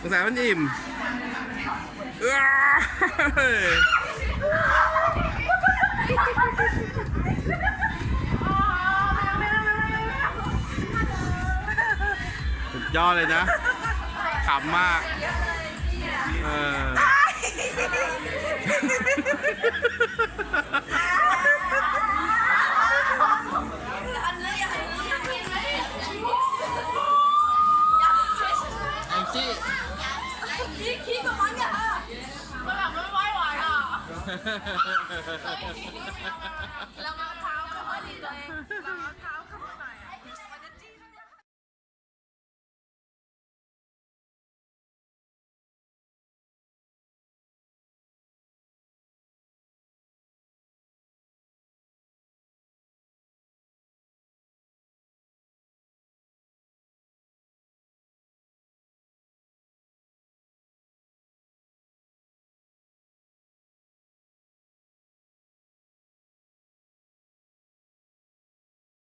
สงสารมันอิ่มสุดยอดเลยนะขำมาก เออ ขี้ขี้ขี้กับมันเนี่มันแบบไม่ไหวไหวอะเรามาเท้าไม่ดีเลยเท้า